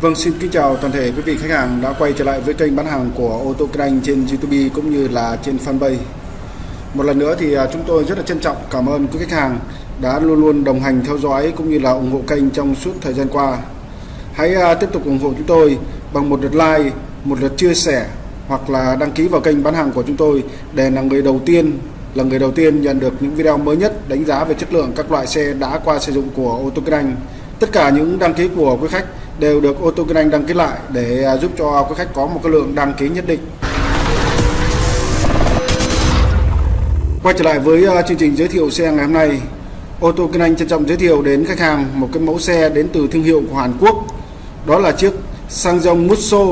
Vâng, xin kính chào toàn thể quý vị khách hàng đã quay trở lại với kênh bán hàng của ô tô kinh anh trên YouTube cũng như là trên fanpage. Một lần nữa thì à, chúng tôi rất là trân trọng cảm ơn quý khách hàng đã luôn luôn đồng hành theo dõi cũng như là ủng hộ kênh trong suốt thời gian qua. Hãy à, tiếp tục ủng hộ chúng tôi bằng một lượt like, một lượt chia sẻ hoặc là đăng ký vào kênh bán hàng của chúng tôi để là người đầu tiên là người đầu tiên nhận được những video mới nhất đánh giá về chất lượng các loại xe đã qua sử dụng của ô tô kinh anh. Tất cả những đăng ký của quý khách đều được ô tô kinh anh đăng ký lại để à, giúp cho quý khách có một cái lượng đăng ký nhất định. Quay trở lại với à, chương trình giới thiệu xe ngày hôm nay, ô tô kinh anh trân trọng giới thiệu đến khách hàng một cái mẫu xe đến từ thương hiệu của Hàn Quốc. Đó là chiếc Sangyong Musso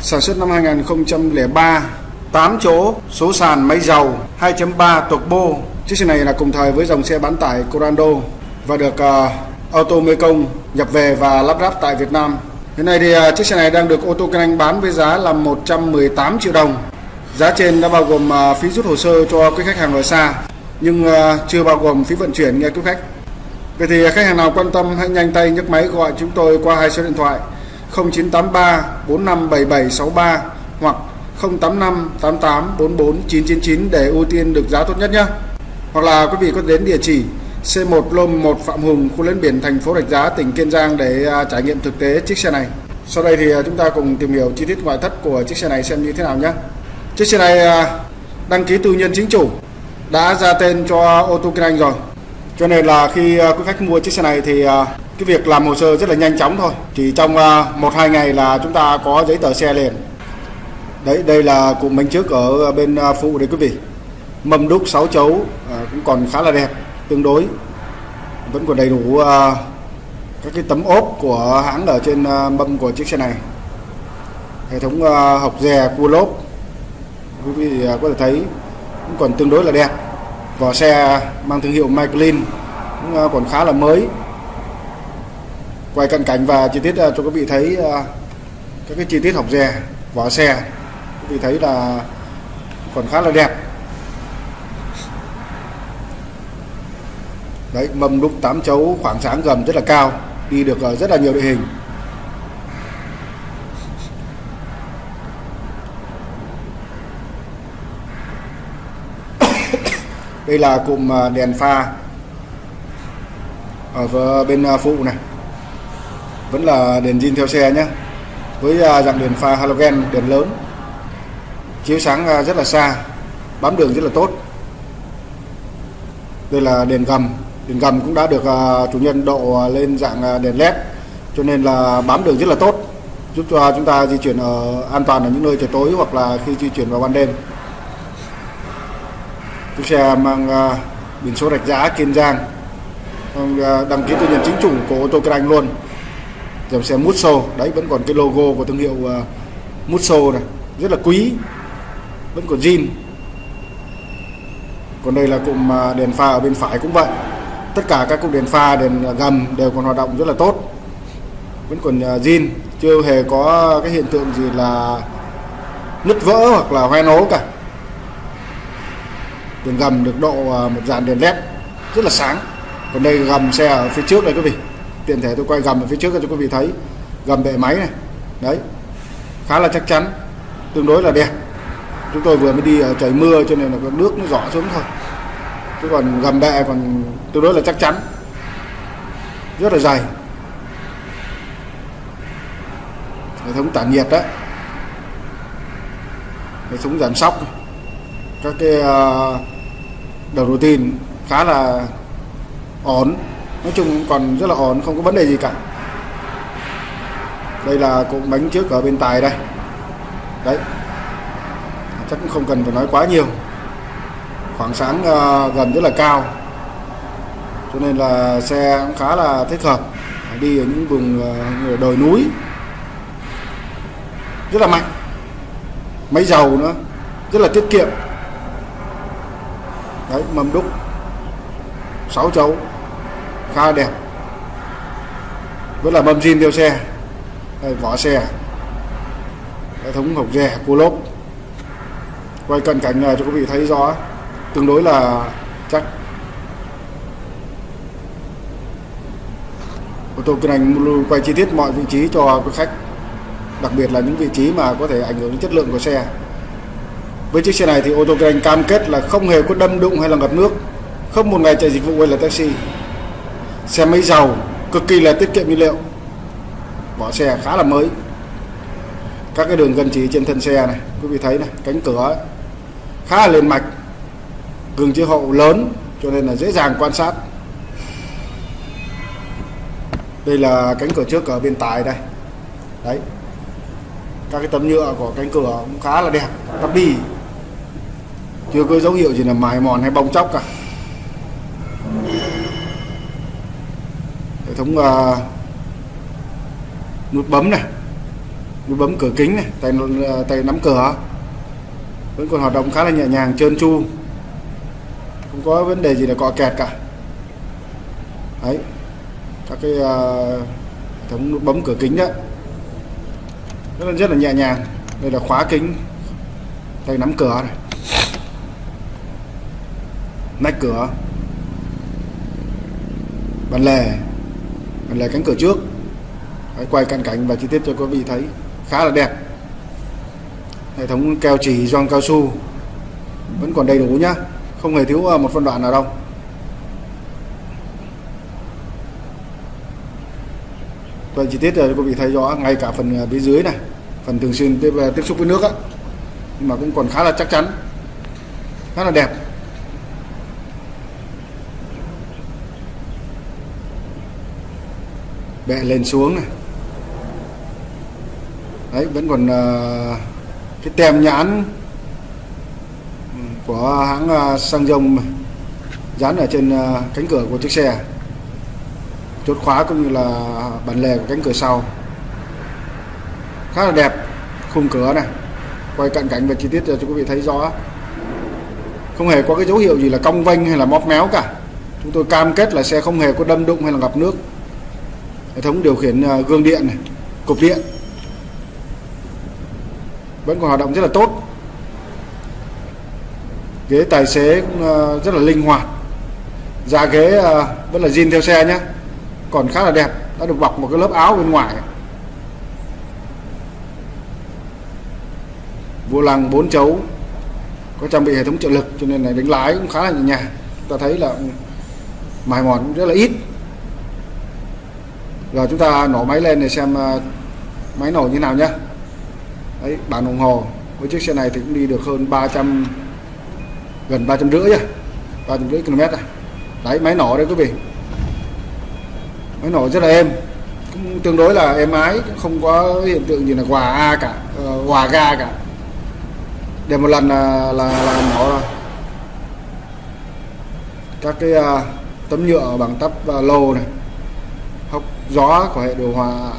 sản xuất năm 2003 8 chỗ, số sàn máy dầu 2.3 turbo. Chiếc xe này là cùng thời với dòng xe bán tải Corando và được uh, Auto Mekong nhập về và lắp ráp tại Việt Nam. Hiện nay thì à, chiếc xe này đang được ô tô kinh anh bán với giá là 118 triệu đồng. Giá trên đã bao gồm à, phí rút hồ sơ cho quý khách hàng ở xa, nhưng à, chưa bao gồm phí vận chuyển nghe quý khách. Vậy thì khách hàng nào quan tâm hãy nhanh tay nhấc máy gọi chúng tôi qua hai số điện thoại 0983 457763 hoặc 085 88 44 999 để ưu tiên được giá tốt nhất nhé. Hoặc là quý vị có đến địa chỉ C1 Lôm 1 Phạm Hùng, khu lấn biển thành phố Rạch Giá, tỉnh Kiên Giang để à, trải nghiệm thực tế chiếc xe này. Sau đây thì à, chúng ta cùng tìm hiểu chi tiết ngoại thất của chiếc xe này xem như thế nào nhé. Chiếc xe này à, đăng ký tư nhân chính chủ, đã ra tên cho ô tô kinh anh rồi. Cho nên là khi quý khách mua chiếc xe này thì cái việc làm hồ sơ rất là nhanh chóng thôi. Chỉ trong 1-2 ngày là chúng ta có giấy tờ xe liền đấy đây là cụm bánh trước ở bên phụ đấy quý vị mâm đúc 6 chấu cũng còn khá là đẹp tương đối. Vẫn còn đầy đủ ờ, các cái tấm ốp của hãng ở trên ờ, mâm của chiếc xe này. Hệ thống hộc học dè, cua lốp, quý vị có thể thấy cũng còn tương đối là đẹp. Vỏ xe mang thương hiệu Michelin cũng còn khá là mới. Quay cận cảnh và chi tiết cho quý vị thấy các cái chi tiết học dè, vỏ xe, quý vị thấy là còn khá là đẹp. Đấy, mâm đúc tám chấu khoảng sáng gầm rất là cao, đi được ờ, rất là nhiều địa hình. Đây là cụm ờ, đèn pha ở bên ờ, phụ này. Vẫn là đèn zin theo xe nhé với dạng đèn pha halogen, đèn lớn. Chiếu sáng rất là xa, bám đường rất là tốt. Đây là đèn gầm đèn gầm cũng đã được à, chủ nhân độ à, lên dạng à, đèn led cho nên là bám đường rất là tốt giúp cho chúng ta di chuyển ở an toàn ở những nơi trời tối hoặc là khi di chuyển vào ban đêm. Chiếc xe mang biển số rạch giá kiên giang đăng ký tư nhân chính chủ của ô tô kinh anh luôn. Dòng xe Musso đấy vẫn còn cái logo của thương hiệu uh, Musso này rất là quý vẫn còn zin. Còn đây là cụm đèn pha ở bên phải cũng vậy tất cả các cục đèn pha, đèn gầm đều còn hoạt động rất là tốt. Vẫn còn à, zin. Chưa hề có cái hiện tượng gì là nứt vỡ hoặc là hoen ố cả. Đèn gầm được độ à, một dàn đèn led rất là sáng. Còn đây gầm xe ở phía trước đây quý vị. Tiện thể tôi quay gầm ở phía trước cho quý vị thấy. Gầm bệ máy này. Đấy. Khá là chắc chắn. Tương đối là đẹp. Chúng tôi vừa mới đi ở trời mưa cho nên là nước nó rõ xuống thôi chứ còn gầm bệ còn tương đối là chắc chắn. Rất là dày. Hệ thống tản nhiệt đấy hệ thống giảm sóc. Các cái ờ, đầu đầu tiên khá là ổn. Nói chung còn rất là ổn, không có vấn đề gì cả. Đây là cụm bánh trước ở bên tài đây. Đấy. Chắc cũng không cần phải nói quá nhiều khoảng sáng uh, gần rất là cao. Cho nên là xe cũng khá là thích hợp. Đi ở những vùng uh, đồi núi. Rất là mạnh. Máy dầu nữa. Rất là tiết kiệm. Đấy mâm đúc. 6 chấu. Khá đẹp. Rất là mâm zin theo xe. Đây, vỏ xe. Hệ thống hộp rè cua lốp quay cận cảnh này cho quý vị thấy rõ tương đối là chắc. Ô tô kinh hành quay chi tiết mọi vị trí cho quý khách, đặc biệt là những vị trí mà có thể ảnh hưởng đến chất lượng của xe. Với chiếc xe này thì ô tô kinh hành cam kết là không hề có đâm đụng hay là ngập nước, không một ngày chạy dịch vụ hay là taxi. Xe máy giàu, cực kỳ là tiết kiệm nhiên liệu bỏ xe khá là mới. Các cái đường gân chỉ trên thân xe này, quý vị thấy này, cánh cửa khá là liền mạch gương chiếu hậu lớn cho nên là dễ dàng quan sát. Đây là cánh cửa trước ở bên tài đây. Đấy. Các cái tấm nhựa của cánh cửa cũng khá là đẹp tắp đi chưa có dấu hiệu gì là mài mòn hay bong chóc cả. Hệ thống uh, nút bấm này nút bấm cửa kính này tay uh, tay nắm cửa. Vẫn còn hoạt động khá là nhẹ nhàng trơn tru không có vấn đề gì là cọ kẹt cả. Đấy các cái uh, hệ thống nút bấm cửa kính đó rất là rất là nhẹ nhàng. Đây là khóa kính tay nắm cửa này. Nách cửa. Bàn lề. Bàn lề cánh cửa trước. Đấy, quay cận cảnh và chi tiết cho quý vị thấy. Khá là đẹp. Hệ thống keo chỉ gioăng cao su. Vẫn còn đầy đủ nhá không hề thiếu à, một phân đoạn nào đâu. Vậy chi tiết à, rồi quý vị thấy rõ ngay cả phần à, phía dưới này phần thường xuyên tiếp, tiếp xúc với nước á. Nhưng mà cũng còn khá là chắc chắn khá là đẹp. Bẹ lên xuống này. Đấy vẫn còn uh, cái tem nhãn của hãng à, xăng dông dán ở trên à, cánh cửa của chiếc xe. Chốt khóa cũng như là bản lề của cánh cửa sau. Khá là đẹp khung cửa này. Quay cận cảnh và chi tiết cho quý vị thấy rõ. Không hề có cái dấu hiệu gì là cong vênh hay là móp méo cả. Chúng tôi cam kết là xe không hề có đâm đụng hay là ngập nước. Hệ thống điều khiển à, gương điện này, cục điện. Vẫn còn hoạt động rất là tốt ghế tài xế cũng ờ, rất là linh hoạt. Da ghế ờ, vẫn là zin theo xe nhé còn khá là đẹp, đã được bọc một cái lớp áo bên ngoài. Vô lăng 4 chấu, có trang bị hệ thống trợ lực cho nên là đánh lái cũng khá là nhẹ nhàng. Ta thấy là ừ, mài mòn cũng rất là ít. Rồi chúng ta nổ máy lên để xem ờ, máy nổ như nào nhé đấy, bản đồng hồ. Với chiếc xe này thì cũng đi được hơn 300 gần ba trăm rưỡi nhá ba trăm rưỡi km à. đấy máy nổ đây quý vị. Máy nổ rất là êm. Cũng tương đối là êm ái không có hiện tượng gì là hòa a cả ờ, uh, hòa ga cả. Để một lần là là, là nổ rồi. Các cái uh, tấm nhựa bằng tắp uh, lô này. Hốc gió của hệ điều hòa.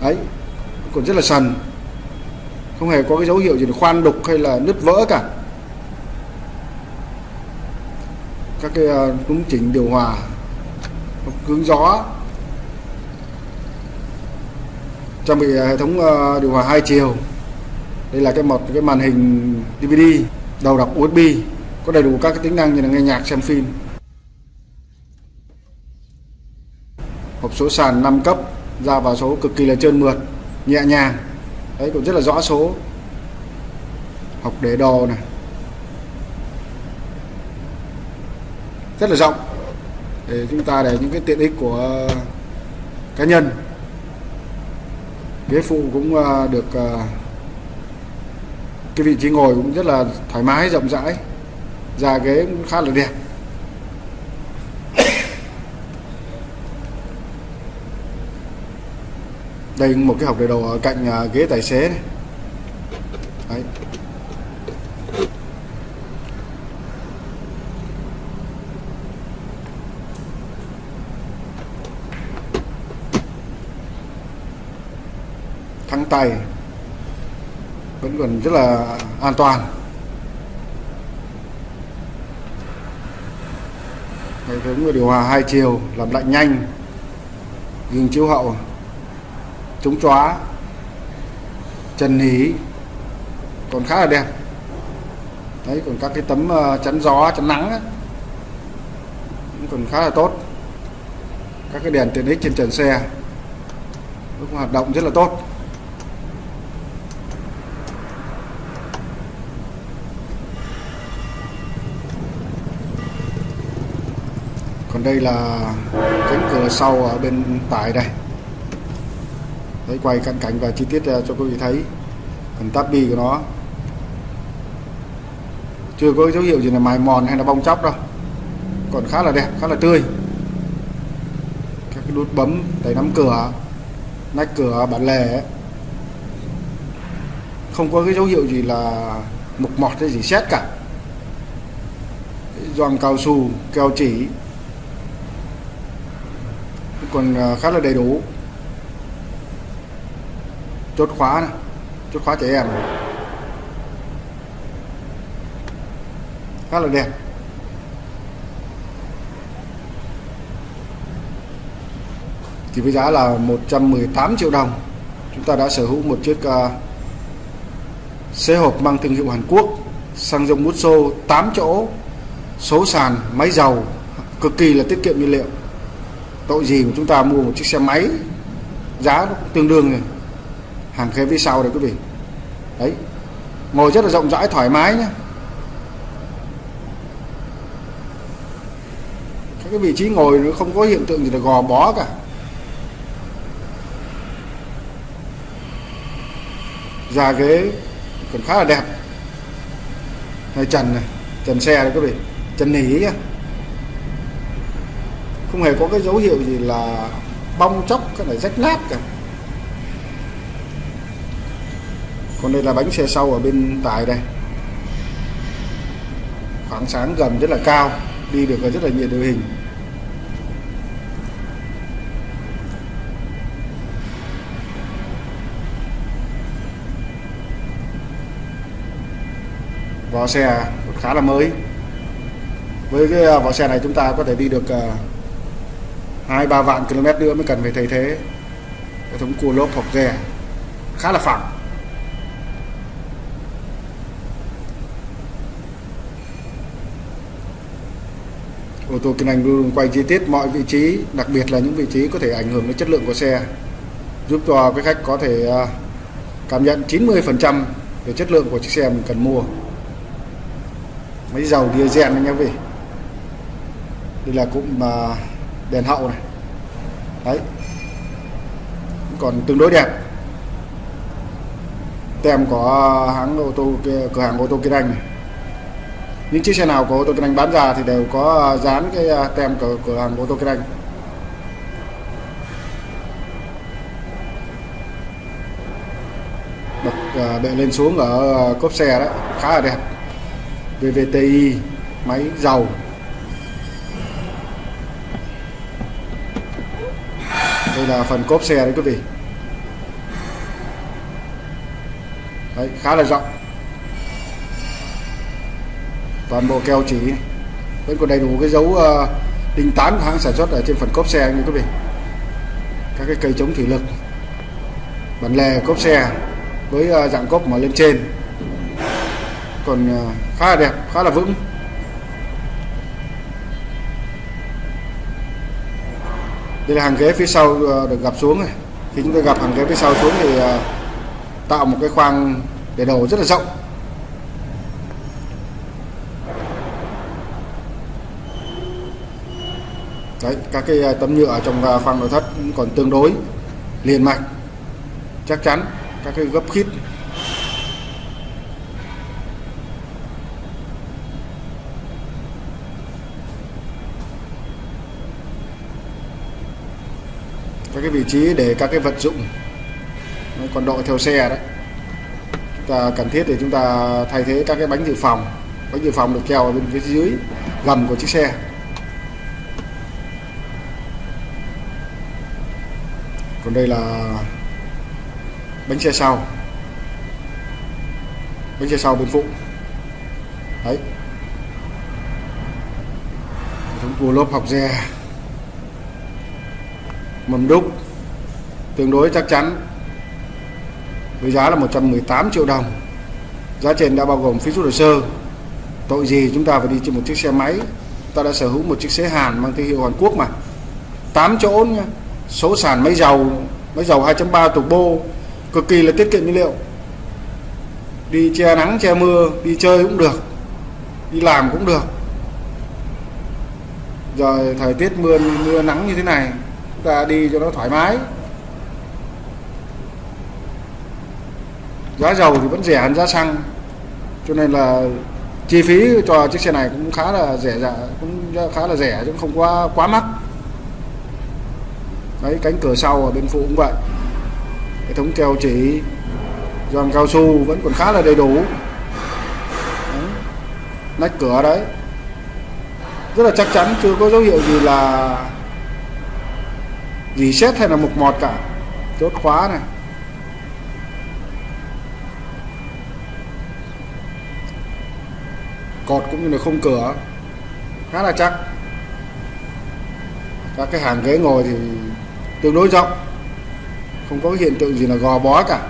Ấy còn rất là sần. Không hề có cái dấu hiệu gì là khoan đục hay là nứt vỡ cả. Các cái ờ, cũng chỉnh điều hòa hướng gió. Trang bị hệ thống ờ, điều hòa hai chiều. Đây là cái một cái màn hình DVD đầu đọc USB có đầy đủ các cái tính năng như là nghe nhạc, xem phim. Hộp số sàn 5 cấp, ra vào số cực kỳ là trơn mượt, nhẹ nhàng. Đấy, cũng rất là rõ số. Học để đồ này. Rất là rộng. Để chúng ta để những cái tiện ích của, cá nhân. Ghế phụ cũng ờ, được ờ, cái vị trí ngồi cũng rất là thoải mái, rộng rãi. Da ghế cũng khá là đẹp. Đây một cái hộp để đồ ở cạnh ờ, ghế tài xế này Đấy. thắng tay vẫn còn rất là an toàn. Hệ thống điều hòa hai chiều làm lạnh nhanh. Gương chiếu hậu chống chóa trần hí còn khá là đẹp. Đấy còn các cái tấm ờ, chắn gió chắn nắng ấy, cũng còn khá là tốt. Các cái đèn tiện ích trên trần xe cũng hoạt động rất là tốt. Đây là cánh cửa sau ở bên tải đây. Đấy, quay cận cảnh và chi tiết à, cho quý vị thấy. Phần táp bi của nó. Chưa có dấu hiệu gì là mài mòn hay là bong chóc đâu. Còn khá là đẹp, khá là tươi. Các cái nút bấm, tay nắm cửa, nách cửa, bản lề ấy. không có cái dấu hiệu gì là mục mọt hay gì xét cả. Gioăng cao su keo chỉ còn ờ, khá là đầy đủ. Chốt khóa này chốt khóa trẻ em. Khá là đẹp. Thì với giá là 118 triệu đồng chúng ta đã sở hữu một chiếc uh, xe hộp mang thương hiệu Hàn Quốc xăng dầu xô 8 chỗ số sàn máy dầu cực kỳ là tiết kiệm nhiên liệu tội gì mà chúng ta mua một chiếc xe máy, giá nó cũng tương đương này. Hàng ghế phía sau đấy quý vị. Đấy. Ngồi rất là rộng rãi, thoải mái nhé. Các cái vị trí ngồi nó không có hiện tượng gì là gò bó cả. Da ghế còn khá là đẹp. Này trần này, trần xe đấy quý vị. Trần nỉ nhá không hề có cái dấu hiệu gì là bong chóc cái này rách nát cả. Còn đây là bánh xe sau ở bên tài đây. Khoảng sáng gầm rất là cao, đi được rất là nhiều đội hình. Vỏ xe khá là mới. Với cái à, vỏ xe này chúng ta có thể đi được à, hai, ba vạn km nữa mới cần phải thay thế. Hệ thống cua lốp hộp rè khá là phẳng. Ô tô kinh anh luôn quay chi tiết mọi vị trí, đặc biệt là những vị trí có thể ảnh hưởng đến chất lượng của xe, giúp cho cái khách có thể à, cảm nhận 90% về chất lượng của chiếc xe mình cần mua. Mấy dầu diesel anh em vị đây là cũng mà đèn hậu này. Đấy. Còn tương đối đẹp. Tem có hãng ô tô cửa hàng ô tô Kia anh này. Những chiếc xe nào có ô tô kinh anh bán ra thì đều có à, dán cái à, tem của cửa hàng ô tô kinh anh bậc à, bệ lên xuống ở cốp xe đó, khá là đẹp. VVTi máy dầu đây là phần cốp xe đấy quý vị. Đấy, khá là rộng. Toàn bộ keo chỉ vẫn còn đầy đủ cái dấu uh, đinh tán của hãng sản xuất ở trên phần cốp xe như quý vị. Các cái cây chống thủy lực bản lề cốp xe với uh, dạng cốp mở lên trên. Còn uh, khá là đẹp khá là vững. Đây là hàng ghế phía sau ờ, được gập xuống này. Khi chúng tôi gặp hàng ghế phía sau xuống thì ờ, tạo một cái khoang để đầu rất là rộng. Đấy, các cái ờ, tấm nhựa trong khoang nội thất còn tương đối liền mạch chắc chắn. Các cái gấp khít các cái vị trí để các cái vật dụng còn đội theo xe đấy. Chúng ta cần thiết để chúng ta thay thế các cái bánh dự phòng. Bánh dự phòng được treo ở bên phía dưới gầm của chiếc xe. Còn đây là bánh xe sau. Bánh xe sau bên phụ. Đấy. Hệ thống cua lốp học re mầm đúc, tương đối chắc chắn, với giá là 118 triệu đồng. Giá trên đã bao gồm phí rút hồ sơ. Tội gì chúng ta phải đi trên một chiếc xe máy? Ta đã sở hữu một chiếc xe Hàn mang thương hiệu Hàn Quốc mà. 8 chỗ nha. Số sàn máy dầu máy dầu 2.3 turbo cực kỳ là tiết kiệm nhiên liệu. Đi che nắng, che mưa, đi chơi cũng được, đi làm cũng được. Rồi thời tiết mưa mưa nắng như thế này ta đi cho nó thoải mái. Giá dầu thì vẫn rẻ hơn giá xăng, cho nên là chi phí cho chiếc xe này cũng khá là rẻ dạ cũng khá là rẻ chứ không quá quá mắc. Đấy, cánh cửa sau ở bên phụ cũng vậy. Hệ thống keo chỉ giòn cao su vẫn còn khá là đầy đủ. Đấy. nách cửa đấy. Rất là chắc chắn, chưa có dấu hiệu gì là reset xét hay là mục mọt cả? Chốt khóa này. Cột cũng như là không cửa. Khá là chắc. Các cái hàng ghế ngồi thì tương đối rộng. Không có hiện tượng gì là gò bó cả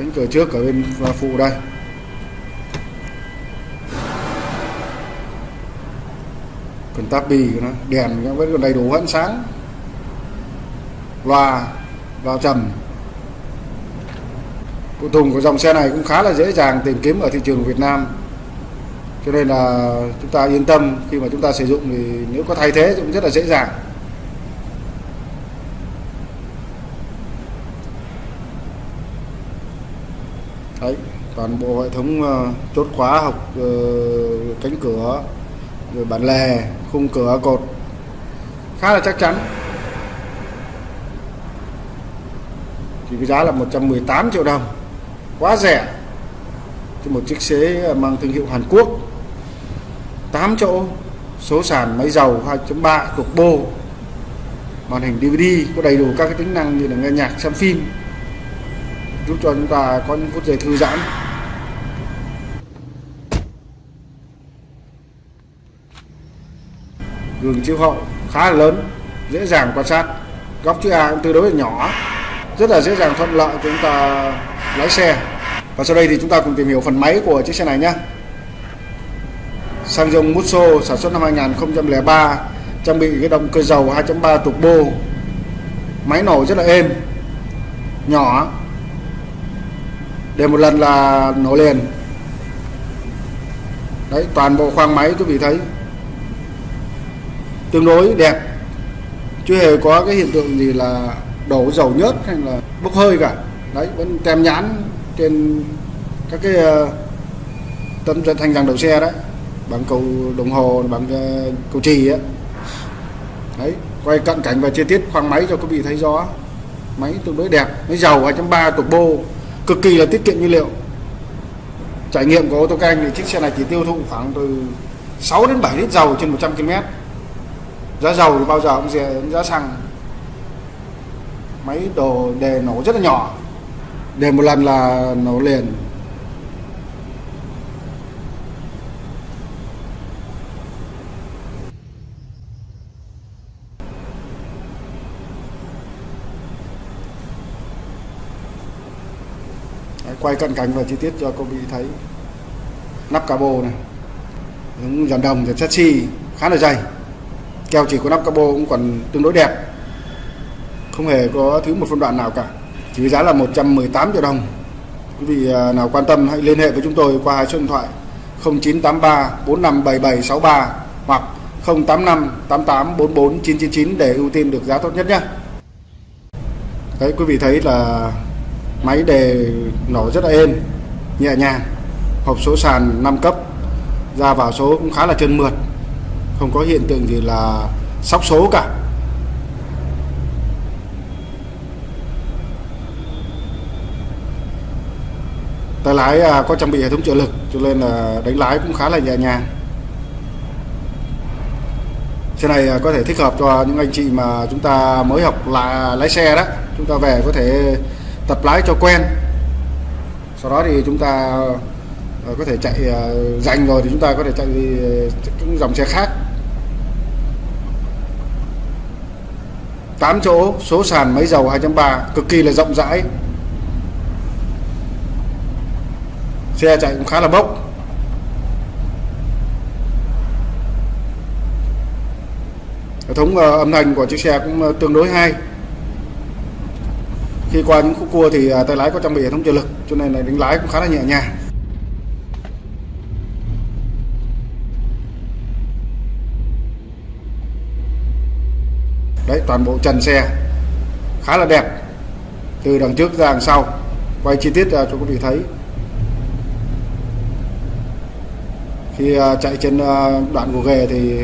cánh cửa trước ở bên phụ đây. Còn táp bì của nó, đèn nó vẫn còn đầy đủ ánh sáng. Loa loa trầm. Phụ tùng của dòng xe này cũng khá là dễ dàng tìm kiếm ở thị trường Việt Nam. Cho nên là chúng ta yên tâm, khi mà chúng ta sử dụng thì nếu có thay thế cũng rất là dễ dàng đấy toàn bộ hệ thống uh, chốt khóa học uh, cánh cửa rồi bản lề khung cửa cột. Khá là chắc chắn. Thì cái giá là 118 triệu đồng. Quá rẻ. Cho một chiếc xe ờ, mang thương hiệu Hàn Quốc. 8 chỗ. Số sàn máy dầu 2.3 turbo màn hình DVD có đầy đủ các cái tính năng như là nghe nhạc xem phim. Giúp cho chúng ta có những phút giây thư giãn. Gương chiếu hậu khá là lớn, dễ dàng quan sát. Góc chữ A cũng tương đối là nhỏ, rất là dễ dàng thuận lợi chúng ta lái xe. Và sau đây thì chúng ta cùng tìm hiểu phần máy của chiếc xe này nhé Sang dòng Musso sản xuất năm 2003 trang bị cái động cơ dầu 2.3 turbo máy nổ rất là êm, nhỏ. Để một lần là nổ liền. Đấy, toàn bộ khoang máy quý vị thấy tương đối đẹp. Chưa hề có cái hiện tượng gì là đổ dầu nhớt hay là bốc hơi cả. Đấy, vẫn tem nhãn trên các cái ờ, tấm thanh rằng đầu xe đấy. Bằng cầu đồng hồ bằng ờ, cầu trì á. Đấy, quay cận cảnh và chi tiết khoang máy cho quý vị thấy rõ. Máy tương đối đẹp, máy dầu 2.3 turbo cực kỳ là tiết kiệm nhiên liệu. Trải nghiệm của ô tô canh thì chiếc xe này chỉ tiêu thụ khoảng từ 6 đến 7 lít dầu trên 100 km giá dầu thì bao giờ cũng rẻ giá xăng. Máy đồ đề nổ rất là nhỏ. Đề một lần là nổ liền. Đấy, quay cận cảnh và chi tiết cho cô bị thấy. Nắp cabo này. Những dàn đồng dàn chassis khá là dày keo chỉ có nắp capo cũng còn tương đối đẹp. Không hề có thứ một phân đoạn nào cả. Chỉ với giá là 118 triệu đồng. Quý vị à, nào quan tâm hãy liên hệ với chúng tôi qua hai số điện thoại 0983 457763 hoặc 085 88 44 999 để ưu tiên được giá tốt nhất nhé. Đấy, quý vị thấy là máy đề nổ rất là êm, nhẹ nhàng, hộp số sàn 5 cấp, ra vào số cũng khá là trơn mượt không có hiện tượng gì là sóc số cả. Tay lái à, có trang bị hệ thống trợ lực, cho nên là đánh lái cũng khá là nhẹ nhàng. Xe này à, có thể thích hợp cho những anh chị mà chúng ta mới học là lái xe đó. Chúng ta về có thể tập lái cho quen. Sau đó thì chúng ta à, có thể chạy dành rồi thì chúng ta có thể chạy những dòng xe khác. 8 chỗ, số sàn máy dầu 2.3 cực kỳ là rộng rãi. Xe chạy cũng khá là bốc. Hệ thống ờ, âm thanh của chiếc xe cũng ờ, tương đối hay. Khi qua những khúc cua thì à, tay lái có trang bị hệ thống trợ lực, cho nên là đánh lái cũng khá là nhẹ nhàng. Đấy, toàn bộ trần xe. Khá là đẹp. Từ đằng trước ra đằng sau. Quay chi tiết cho quý vị thấy. Khi à, chạy trên à, đoạn gồ ghề thì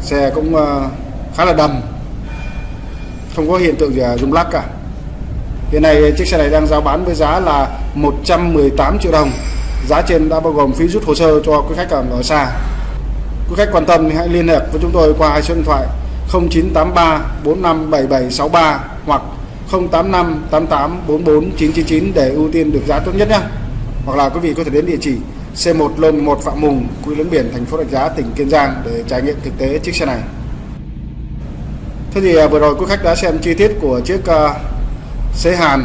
xe cũng à, khá là đầm. Không có hiện tượng gì rung lắc cả. Hiện nay chiếc xe này đang giao bán với giá là 118 triệu đồng. Giá trên đã bao gồm phí rút hồ sơ cho quý khách ở xa. Quý khách quan tâm thì hãy liên hệ với chúng tôi qua hai số điện thoại. 0983 457763 hoặc 085 88 44 999 để ưu tiên được giá tốt nhất nhé hoặc là quý vị có thể đến địa chỉ C1 Lô 1 Phạm Mùng, Quy Lấn Biển, thành phố Rạch Giá, tỉnh Kiên Giang để trải nghiệm thực tế chiếc xe này. Thế thì à, vừa rồi quý khách đã xem chi tiết của chiếc uh, xế Hàn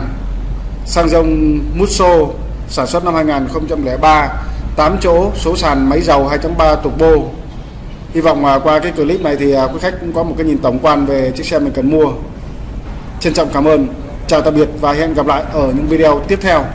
sang dông Musso sản xuất năm 2003 8 chỗ số sàn máy dầu 2.3 turbo Hy vọng à, qua cái clip này thì à, quý khách cũng có một cái nhìn tổng quan về chiếc xe mình cần mua. Trân trọng cảm ơn. Chào tạm biệt và hẹn gặp lại ở những video tiếp theo.